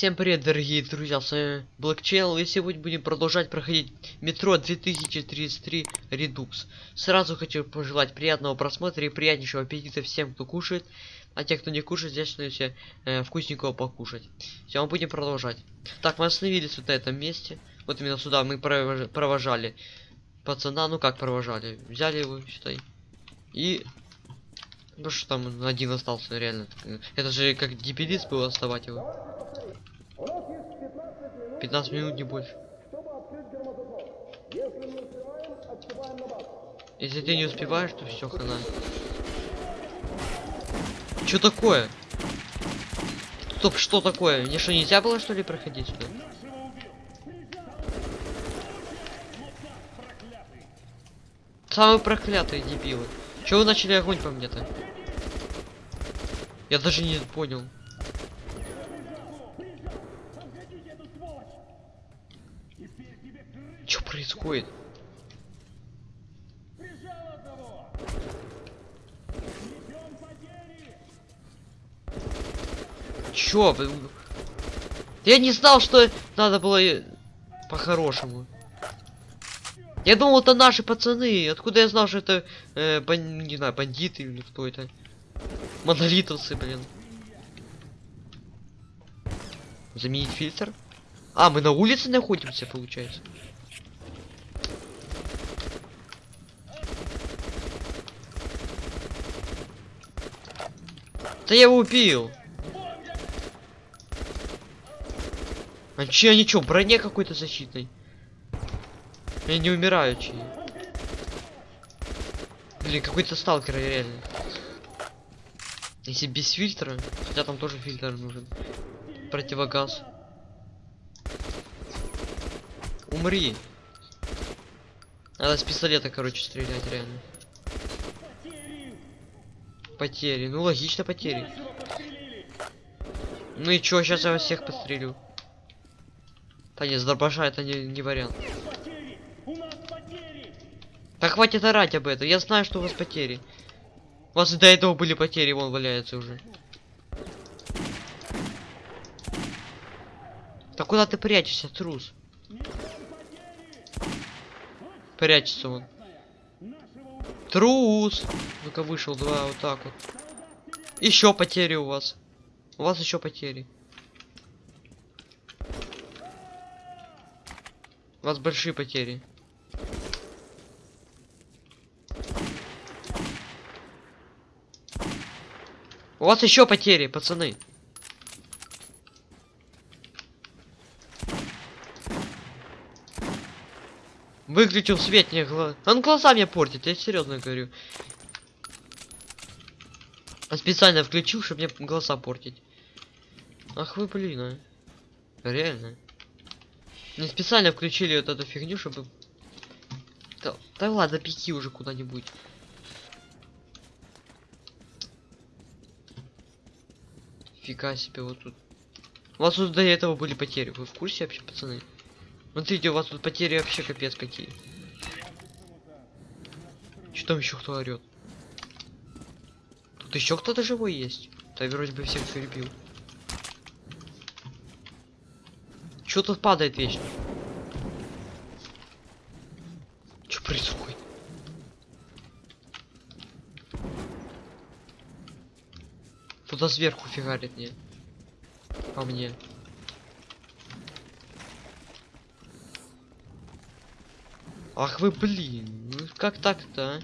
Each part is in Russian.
Всем привет, дорогие друзья, с вами Black Channel, и сегодня будем продолжать проходить метро 2033 Redux. Сразу хочу пожелать приятного просмотра и приятнейшего аппетита всем, кто кушает, а те, кто не кушает, здесь начнете э, вкусненького покушать. Все, мы будем продолжать. Так, мы остановились вот на этом месте, вот именно сюда мы провож- провожали пацана, ну как провожали, взяли его, считай, и... Ну что там один остался, реально. Это же как дебилист было оставать его. 15 минут не больше. Если ты не успеваешь, то все хана. Что такое? Стоп, что такое? Мне что, нельзя было что ли проходить сюда? Самые проклятые дебилы. Чего вы начали огонь по мне-то? Я даже не понял. Происходит? Чё? Я не знал, что надо было по-хорошему. Я думал, это наши пацаны. Откуда я знал, что это, э, бан- не знаю, бандиты или кто это? Монолитовцы, блин. Заменить фильтр? А, мы на улице находимся, получается. Да я его убил. А че они в броне какой-то защитной? Я не умираю, чьи. Блин, какой-то сталкер реально. Если без фильтра, хотя там тоже фильтр нужен. Противогаз. Умри. Надо с пистолета, короче, стрелять реально. Потери. Ну логично потери. Ну и чё, сейчас я вас всех подстрелю. Да не, с дробаша это не, не вариант. Да хватит орать об этом. Я знаю, что у вас потери. У вас и до этого были потери, вон валяется уже. Да куда ты прячешься, трус? Прячется он. Трус! Ну-ка вышел, два, вот так вот. Еще потери у вас. У вас еще потери. У вас большие потери. У вас еще потери, пацаны. Выключил свет, мне глаз. Он глаза мне портит, я серьезно говорю. А специально включил, чтобы мне глаза портить. Ах вы, блин, а. Реально. Не специально включили вот эту фигню, чтобы... Да, да ладно, пеки уже куда-нибудь. Фига себе, вот тут. У вас тут до этого были потери. Вы в курсе вообще, пацаны? Смотрите, у вас тут потери вообще капец какие. Что там еще кто орет? Тут еще кто-то живой есть. Да вроде бы всех перебил. Что тут падает вечно? Что происходит? Туда сверху фигарит мне. По мне. Ах вы блин, ну как так-то, а?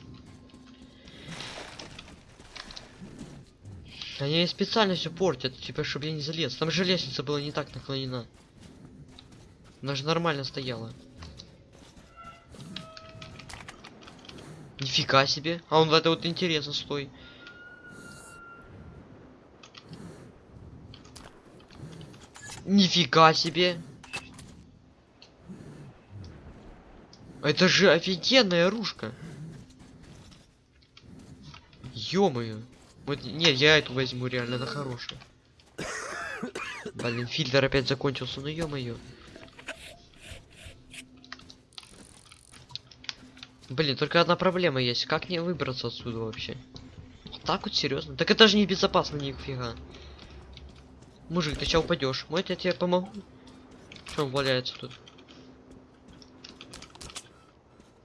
Они специально все портят, типа, чтобы я не залез. Там же лестница была не так наклонена. Она же нормально стояла. Нифига себе. А он в это вот интересно, стой. Нифига себе. Это же офигенная оружка. Ё-моё. Вот, не, я эту возьму, реально, она хорошая. Блин, фильтр опять закончился, ну ё-моё. Блин, только одна проблема есть. Как мне выбраться отсюда вообще? Вот так вот серьезно? Так это же не безопасно нифига. Мужик, ты сейчас упадешь. Может, я тебе помогу? Что он валяется тут?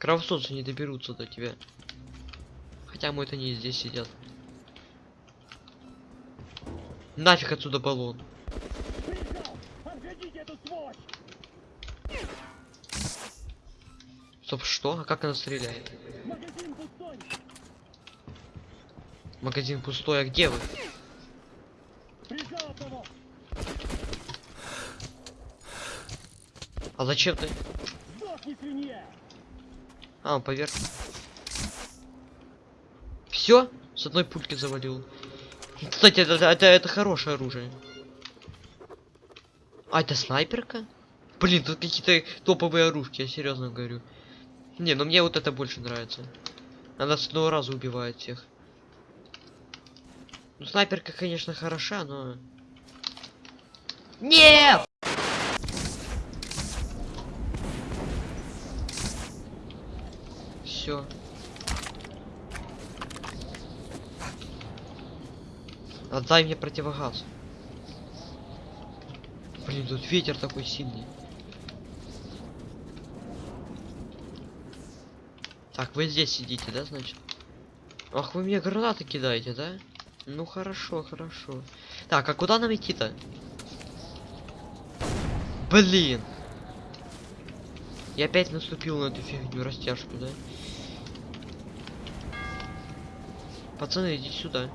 Кровососы не доберутся до тебя. Хотя, может, они и здесь сидят. Нафиг отсюда баллон. Стоп, что? А как она стреляет? Магазин пустой, а где вы? А зачем ты? А, он поверх. Все? С одной пульки завалил. Кстати, это, это, это хорошее оружие. А, это снайперка? Блин, тут какие-то топовые оружки, я серьезно говорю. Не, ну мне вот это больше нравится. Она с одного раза убивает всех. Ну, снайперка, конечно, хороша, но... Нет! Все. Отдай мне противогаз. Блин, тут ветер такой сильный. Так, вы здесь сидите, да, значит? Ах, вы мне гранаты кидаете, да? Ну хорошо, хорошо. Так, а куда нам идти-то? Блин! Я опять наступил на эту фигню растяжку, да? Пацаны, идите сюда.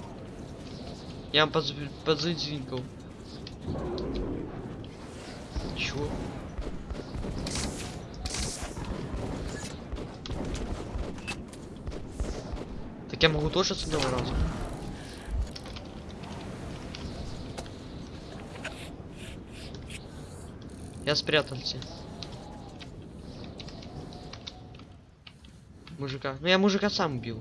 Я вам подз... подзадвинкал. Чё? Так я могу тоже с одного раза. Я спрятался. Мужика. Ну я мужика сам убил.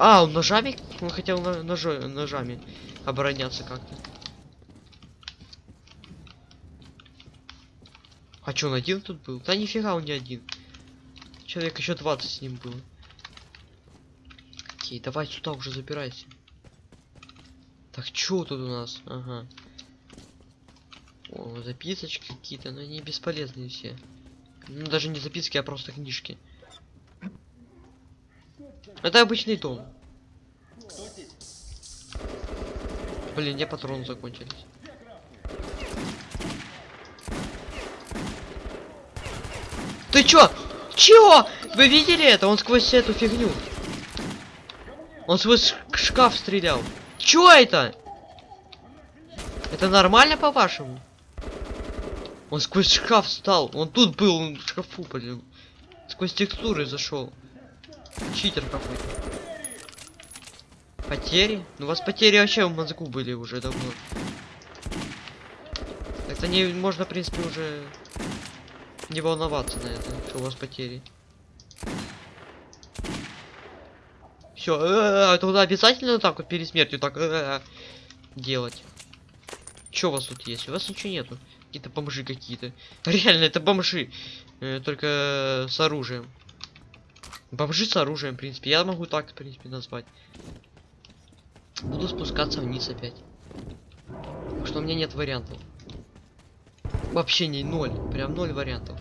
А, он ножами? Он хотел на ножо ножами обороняться как-то. А чё, он один тут был? Да нифига он не один. Человек еще 20 с ним было. Окей, давай сюда уже забирайся. Так, чё тут у нас? Ага. О, записочки какие-то, но они бесполезные все. Ну, даже не записки, а просто книжки. Это обычный дом. Блин, мне патроны закончились. Ты чё? Чё? Вы видели это? Он сквозь эту фигню. Он сквозь шкаф стрелял. Чё это? Это нормально по-вашему? Он сквозь шкаф стал. Он тут был, он в шкафу, блин. Сквозь текстуры зашел. Читер какой-то. Потери? Ну у вас потери вообще в мозгу были уже давно. Это не можно, в принципе, уже не волноваться на это, что у вас потери. Все, это обязательно так вот перед смертью так э, делать. Что у вас тут есть? У вас ничего нету. Какие-то бомжи какие-то. Реально, это бомжи. Э, только с оружием. Бомжи с оружием, в принципе. Я могу так, в принципе, назвать. Буду спускаться вниз опять. Что у меня нет вариантов. Вообще не ноль. Прям ноль вариантов.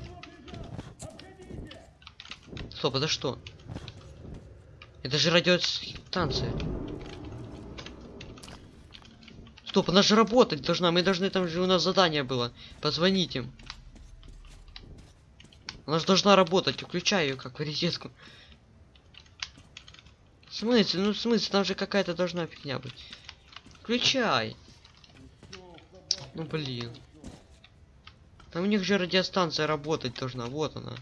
Стоп, это что? Это же радиостанция. Стоп, она же работать должна. Мы должны, там же у нас задание было. Позвонить им. Она же должна работать. Включай ее как в розетку. В смысле? Ну в смысле? Там же какая-то должна фигня быть. Включай. Ну блин. Там у них же радиостанция работать должна. Вот она.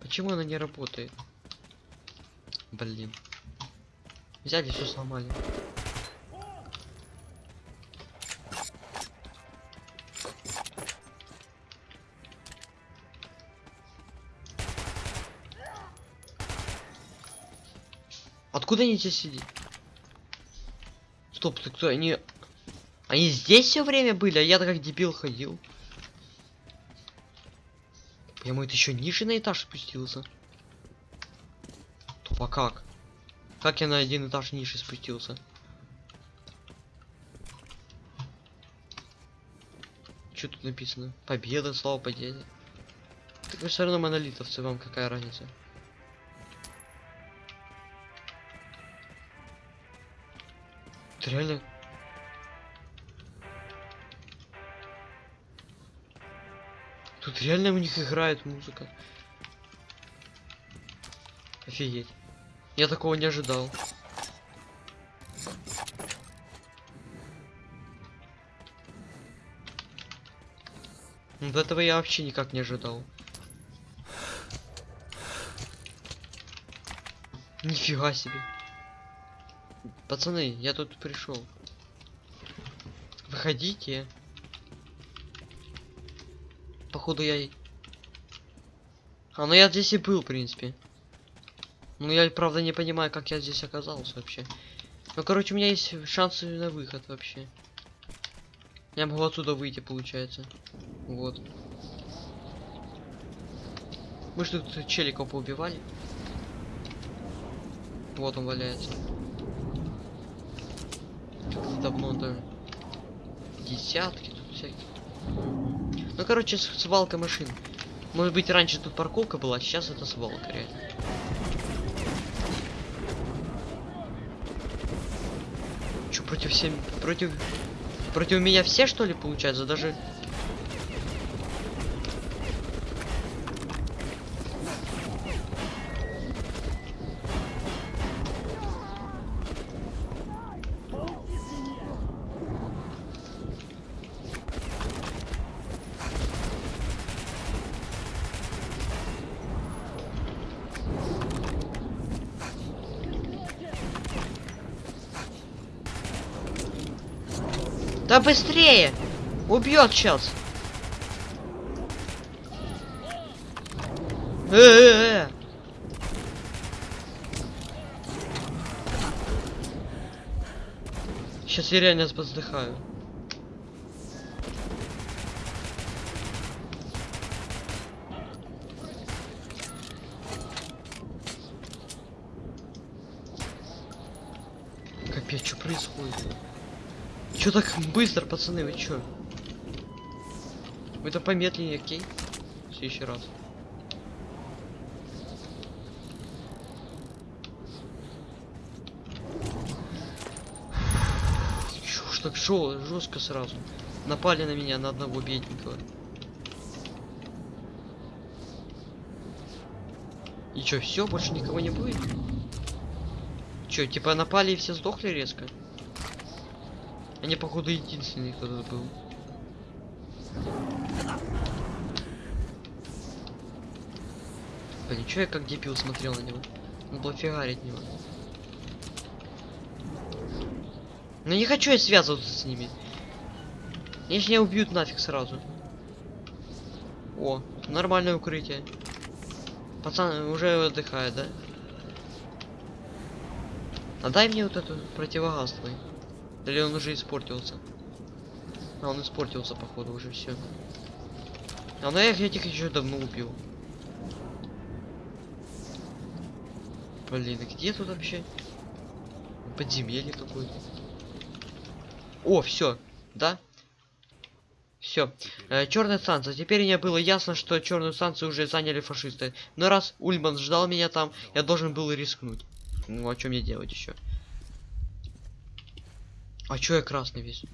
Почему она не работает? Блин. Взяли, все сломали. откуда они здесь сидят? Стоп, ты кто? Они... Они здесь все время были, а я-то как дебил ходил. Я мой еще ниже на этаж спустился. Тупо как? Как я на один этаж ниже спустился? Что тут написано? Победа, слава победе. Так вы все равно монолитовцы, вам какая разница? Это реально... Тут реально у них играет музыка. Офигеть. Я такого не ожидал. Вот этого я вообще никак не ожидал. Нифига себе. Пацаны, я тут пришел. Выходите. Походу я... А, ну я здесь и был, в принципе. Ну я, правда, не понимаю, как я здесь оказался вообще. Ну, короче, у меня есть шансы на выход вообще. Я могу отсюда выйти, получается. Вот. Мы же тут челиков поубивали. Вот он валяется. Давно даже. Десятки тут всякие. Ну, короче, свалка машин. Может быть, раньше тут парковка была, а сейчас это свалка, реально. Чё, против всем... Против... Против меня все, что ли, получается? Даже... Убьет сейчас! Э-э-э! Сейчас я реально воздыхаю. Капец, что происходит? Чё так быстро, пацаны, вы чё? Это помедленнее, окей? В следующий раз. Ж так шо, жестко сразу. Напали на меня на одного бедненького. И чё, все, больше никого не будет? Чё, типа напали и все сдохли резко? Они, походу, единственный, кто тут был. Чё я как дебил смотрел на него? Он был фигарить него. Ну не хочу я связываться с ними. Ж меня убьют нафиг сразу. О, нормальное укрытие. Пацан уже отдыхает, да? А дай мне вот эту противогаз твой. Или он уже испортился? А, он испортился, походу, уже все. А ну я их этих еще давно убил. Блин, а где тут вообще? Подземелье какое-то. О, все, да? Все. Э, Черная станция. Теперь мне было ясно, что черную станцию уже заняли фашисты. Но раз Ульман ждал меня там, я должен был рискнуть. Ну, а что мне делать еще? А чё я красный весь?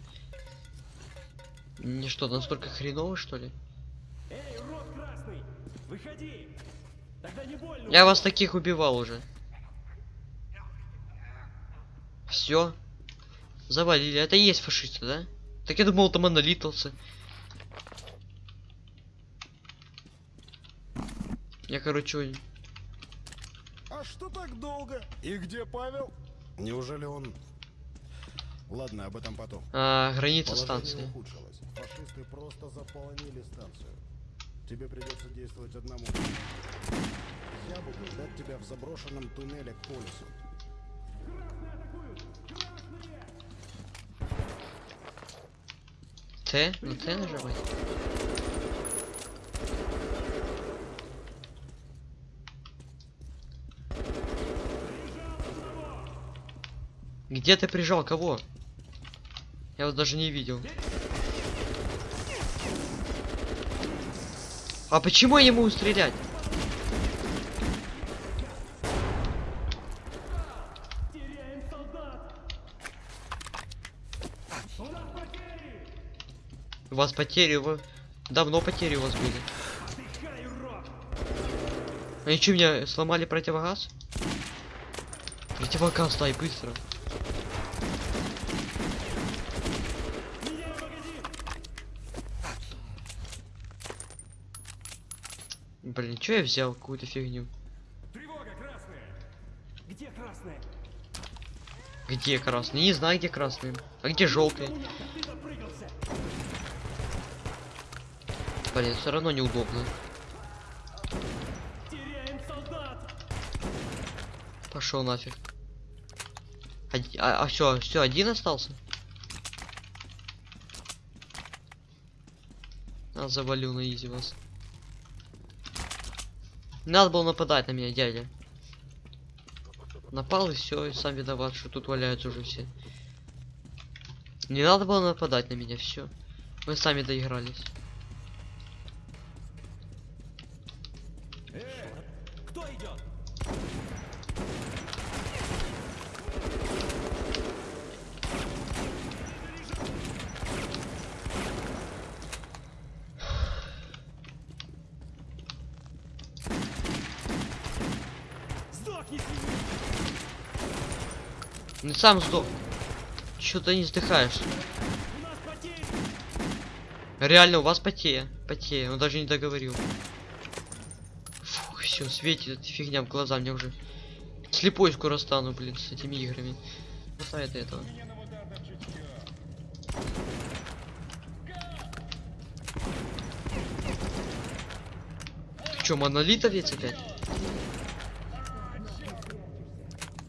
Мне что, настолько хреново, что ли? Эй, урод красный! Выходи! Тогда не больно! Я вас таких убивал уже. Все. Завалили. Это и есть фашисты, да? Так я думал, это монолитовцы. Я, короче, А что так долго? И где Павел? Неужели он... Ладно, об этом потом. а, граница Положение станции. ухудшилось. Фашисты просто заполонили станцию. Тебе придется действовать одному. Я буду ждать тебя в заброшенном туннеле к полюсу. Т? Не Т нажимать? Где ты прижал кого? Я вас даже не видел. А почему я не могу стрелять? У вас потери, вы... Давно потери у вас были. Они что, меня сломали противогаз? Противогаз, дай быстро. Блин, что я взял какую-то фигню? Тревога, красная! Где красная? Где красный? Не знаю, где красный. А где желтый? Блин, все равно неудобно. Пошел нафиг. Оди- А, все, все, один остался? А, завалю на изи вас. Надо было нападать на меня, дядя. Напал и все, и сам виноват, что тут валяются уже все. Не надо было нападать на меня, все. Мы сами доигрались. Кто идет? Сдохни, свинья! Ну сам сдох. Чё ты не потери! Реально, у вас потея. Потея, он даже не договорил. Фух, все, светит фигня в глаза, мне уже слепой скоро стану, блин, с этими играми. Хватает этого. Чё, монолитовец опять?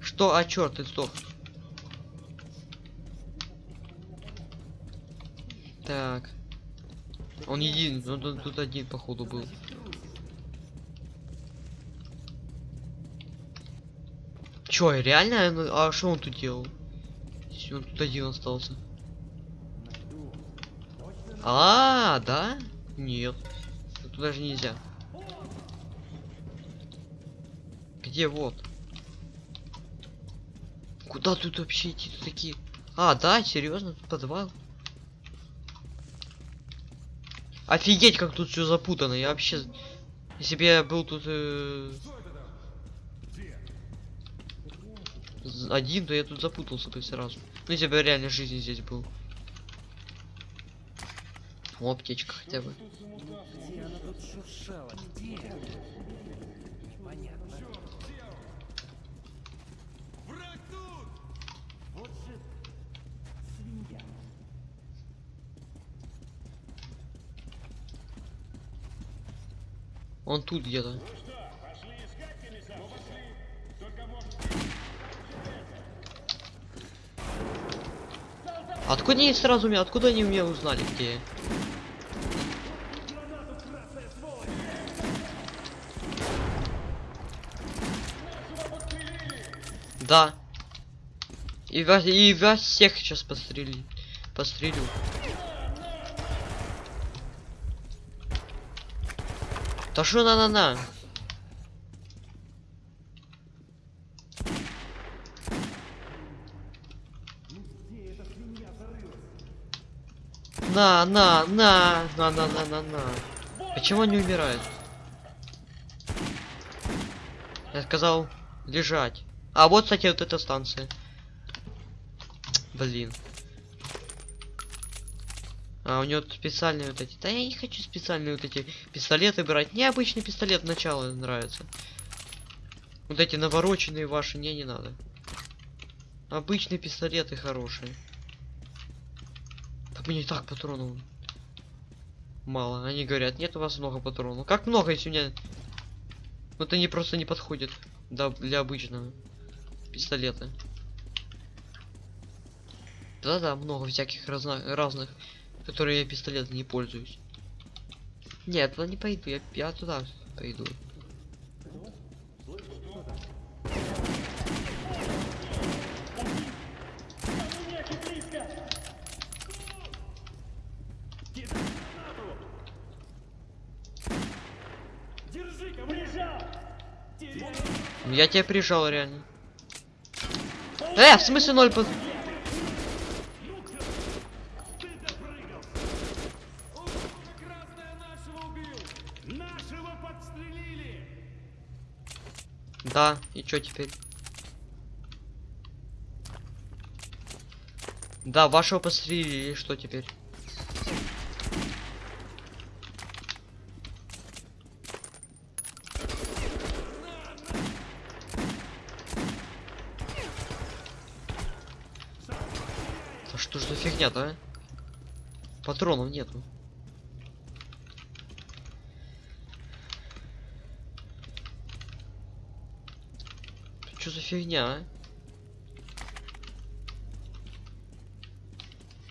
Что? А, черт, ты сдох. Так. Он един, ну тут, тут один походу был. Чё, реально? Ну, А что он тут делал? Он тут один остался. А, да? Нет. Тут даже нельзя. Где вот? Куда тут вообще идти? Тут такие. А, да, серьезно, тут подвал. Офигеть, как тут все запутано. Я вообще. Если бы я был тут э, один, то я тут запутался бы сразу. Ну, если бы реально жизни здесь был. О, аптечка хотя бы. Понятно. Враг тут! Вот же свинья. Он тут где-то. Откуда они сразу меня, откуда они меня узнали, где я? Да. И вас, и вас всех сейчас пострели. Пострелю. Да что на-на-на? На, на, на, на, на, на, на, на. Почему они умирают? Я сказал лежать. А вот, кстати, вот эта станция. Блин. А у него специальные вот эти. Да я не хочу специальные вот эти пистолеты брать. Мне обычный пистолет начала нравится. Вот эти навороченные ваши мне не надо. Обычные пистолеты хорошие. Так мне так патронов мало. Они говорят, нет у вас много патронов. Как много, если у меня... Вот они просто не подходят да, для обычного пистолета. Да-да, много всяких разно- разных, которые я пистолеты не пользуюсь. Нет, туда не пойду, я, я туда пойду. Ну, Я тебя прижал реально. Э, в смысле ноль под... Ты допрыгал! О, красная нашего убил! Нашего подстрелили! Да, и чё теперь? Да, вашего пострелили, и что теперь? Да что ж за фигня-то, а? Патронов нету. Что за фигня, а?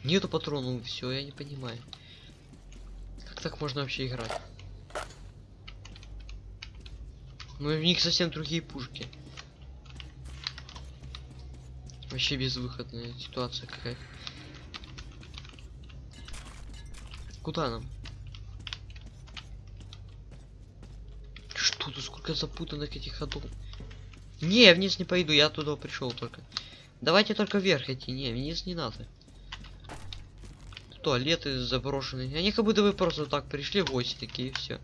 Нету патронов, все, я не понимаю. Как так можно вообще играть? Ну и в них совсем другие пушки. Вообще безвыходная ситуация какая-то. Куда нам? Что тут сколько запутанных этих ходов? Не, вниз не пойду, я туда пришел только. Давайте только вверх идти. Не, вниз не надо. Туалеты заброшенные. Они как будто вы просто так пришли гости такие, все.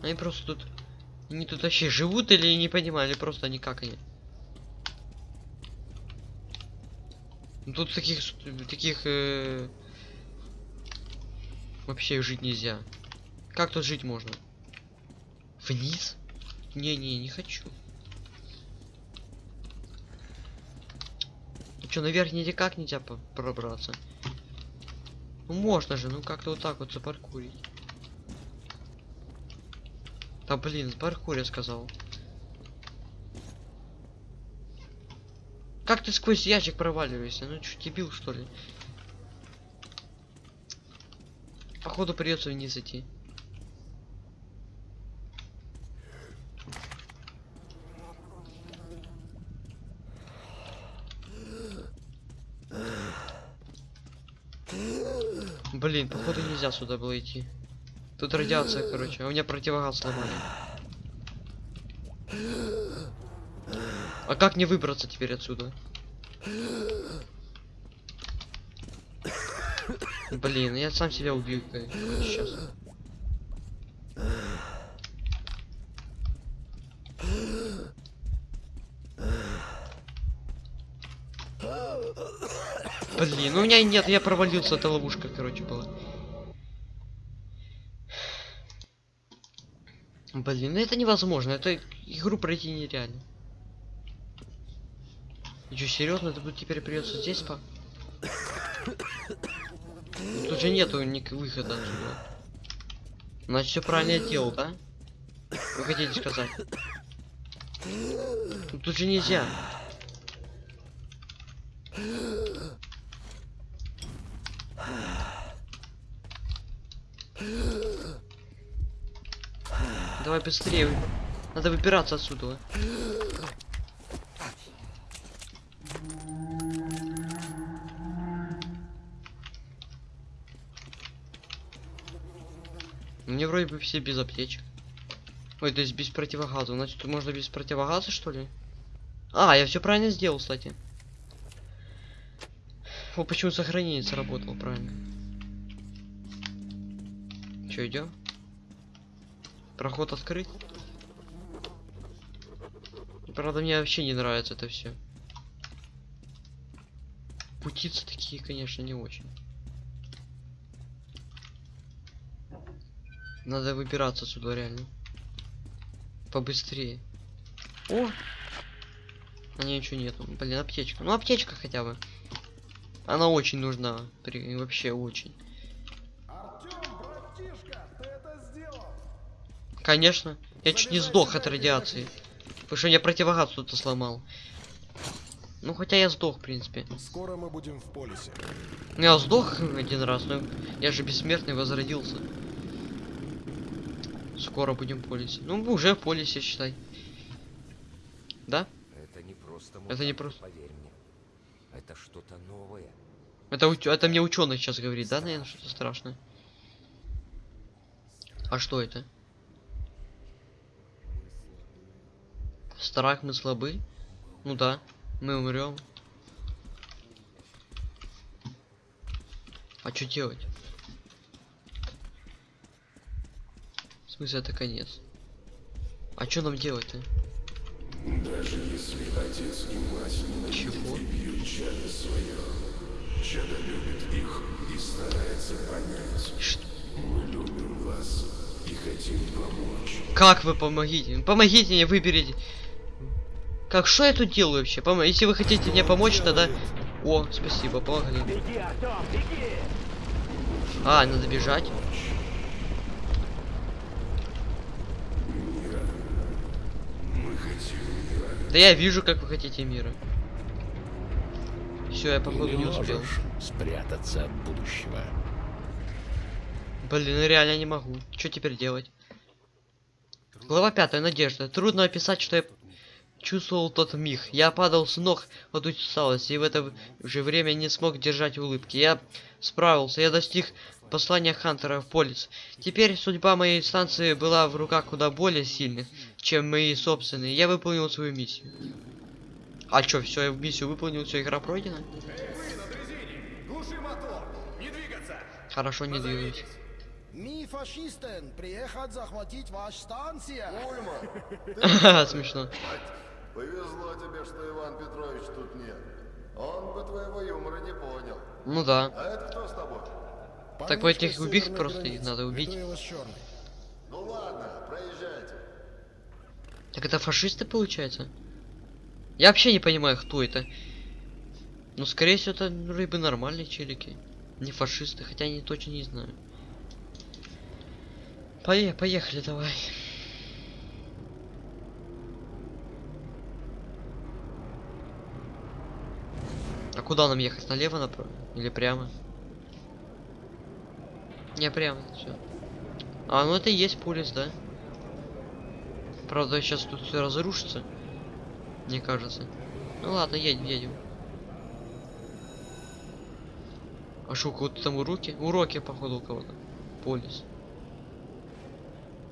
Они просто тут... Они тут вообще живут или не понимаю, или просто они как они? Ну, Тут таких... Таких... э, Вообще жить нельзя. Как тут жить можно? Вниз? Не-не, не хочу. Ну что, наверх никак нельзя пробраться? Ну можно же, ну как-то вот так вот запаркурить. Да блин, паркур я сказал. Как ты сквозь ящик проваливаешься? Ну что, дебил что ли? Походу придется вниз идти. Блин, походу нельзя сюда было идти. Тут радиация, короче. А у меня противогаз сломали. А как мне выбраться теперь отсюда? Блин, я сам себя убью сейчас. Ну у меня нет, я провалился, это ловушка, короче, была. Блин, ну это невозможно, это игру пройти нереально. И что, серьезно, это будет теперь придется здесь по. Тут же нету ник выхода отсюда. Значит, все правильно делал, да? Вы хотите сказать? Тут же нельзя. Давай быстрее. Надо выбираться отсюда. Мне вроде бы все без аптечек. Ой, то есть без противогаза. Значит, можно без противогаза, что ли? А, я все правильно сделал, кстати. О, почему сохранение сработало правильно. Че, идем? Проход открыт. Правда, мне вообще не нравится это все. Путицы такие, конечно, не очень. Надо выбираться отсюда реально. Побыстрее. О! А не, ничего нету. Блин, аптечка. Ну, аптечка хотя бы. Она очень нужна. При... Вообще очень. Артем, братишка, ты это сделал! Конечно. Я чуть не сдох от радиации. Потому что я противогаз тут сломал. Ну, хотя я сдох, в принципе. Скоро мы будем в полисе. Ну, я сдох один раз, но я же бессмертный возродился. Скоро будем в полисе. Ну, мы уже в полисе, считай. Да? Это не просто Это не просто- Поверь мне. Это что-то новое. Это, уч- это мне ученый сейчас говорит, да, наверное, что-то страшное. А что это? Страх мы слабы? Ну да, мы умрем. А что делать? В смысле это конец? А что нам делать-то? Чего? Что? Как вы помогите? Помогите мне выберите. Как что я тут делаю вообще? Помо- Если вы хотите мне помочь, тогда. О, спасибо, помогли. Беги, Артем, беги! А, надо бежать. Да я вижу, как вы хотите мира. Все, я походу не успел. спрятаться от будущего. Блин, ну реально не могу. Что теперь делать? Глава пятая. Надежда. Трудно описать, что я чувствовал тот миг. Я падал с ног от усталости и в это же время не смог держать улыбки. Я справился. Я достиг послания Хантера в полис. Теперь судьба моей станции была в руках куда более сильных, чем мои собственные. Я выполнил свою миссию. А чё, все, миссию выполнил, все, игра пройдена? Хорошо, не двигаюсь. Ми фашистен, приехать захватить ваш станция. Смешно. Повезло тебе, что Иван Петрович тут нет. Он бы твоего юмора не понял. Ну да. А это кто с тобой? Так по этих убить просто их надо убить. Ну ладно, проезжайте. Так это фашисты получается? Я вообще не понимаю, кто это. Ну, скорее всего, это рыбы нормальные челики. Не фашисты, хотя не точно не знаю. Пое поехали, давай. А куда нам ехать? Налево, направо? Или прямо? Не, прямо, все. А, ну это и есть полис, да? Правда, сейчас тут все разрушится. Мне кажется. Ну ладно, едем, едем. А что, у кого-то там уроки? Уроки, походу, у кого-то. Полис.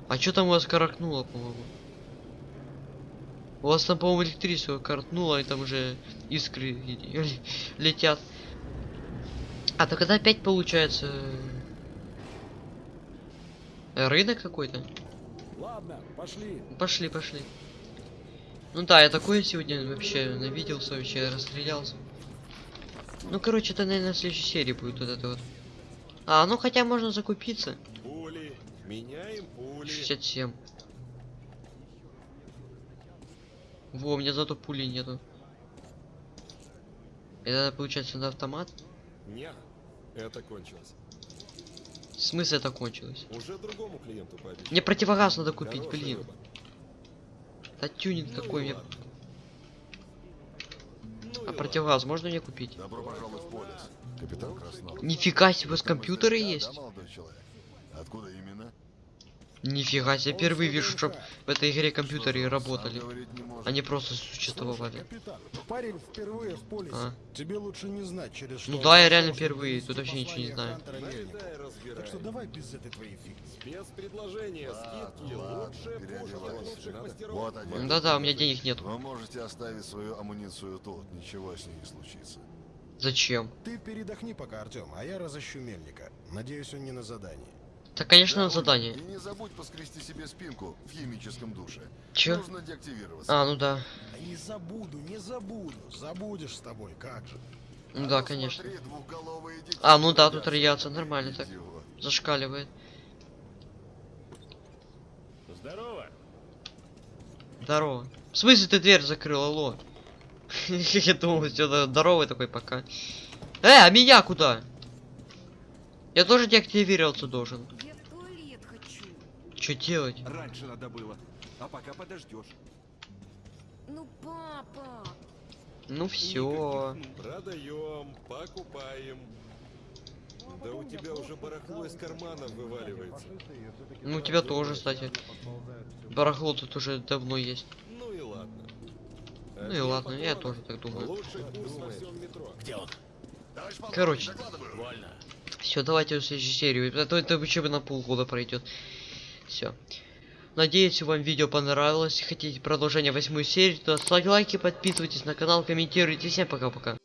А что там у вас каракнуло, по-моему? У вас там, по-моему, электричество каркнуло, и там уже искры ле- летят. А, так это опять получается... э, Рынок какой-то? Ладно, пошли. Пошли, пошли. Ну да, я такое сегодня вообще навиделся, вообще расстрелялся. Ну, короче, это, наверное, в следующей серии будет вот это вот. А, ну хотя можно закупиться. Пули. Меняем пули. 67. Во, у меня зато пули нету. Это получается на автомат? Не, это кончилось. В смысле это кончилось? Уже другому клиенту пообещал. Мне противогаз надо купить, Хорошая блин. рыба. Да тюнинг Ну какой и мне. Ну А противогаз можно мне купить? Добро пожаловать в полис. Капитан Краснов. Нифига себе, у вас компьютеры есть? Да, молодой человек. Откуда именно? Нифига себе, впервые вижу, чтоб в этой игре компьютеры Что, работали. Они просто существовали. Парень впервые в полисе. А. Тебе лучше не знать, через что... Ну да, я реально впервые, тут вообще ничего не знаю. Так что давай без этой твоей фигни. Спецпредложение, скидки. Вот одежда. Да-да, у меня денег нет. Вы можете оставить свою амуницию тут, ничего с ней не случится. Зачем? Ты передохни пока, Артем, а я разыщу Мельника. Надеюсь, он не на задании. Так, конечно, Да, задание. И не забудь поскрести себе спинку в химическом душе. Чё? Нужно деактивироваться. А, ну да. Да не забуду, не забуду. Забудешь с тобой, как же. Ну А да, конечно. смотри, А, ну да, тут радиация нормально так. Зашкаливает. Здорово. Здорово. В смысле ты дверь закрыл, алло? Я думал, все здоровый такой пока. Э, а меня куда? Я тоже деактивироваться должен. Я в туалет хочу. Что делать? Раньше надо было. А пока подождешь. Ну, папа. Ну все. Продаем, покупаем. Да у тебя уже барахло из карманов вываливается. Ну у тебя тоже, кстати. Барахло тут уже давно есть. Ну и ладно. Ну и ладно, я тоже так думаю. Короче. Все, давайте в следующую серию. А то это бы на полгода пройдет. Все. Надеюсь, вам видео понравилось. Хотите продолжение восьмой серии, то ставьте лайки, подписывайтесь на канал, комментируйте. Всем пока-пока.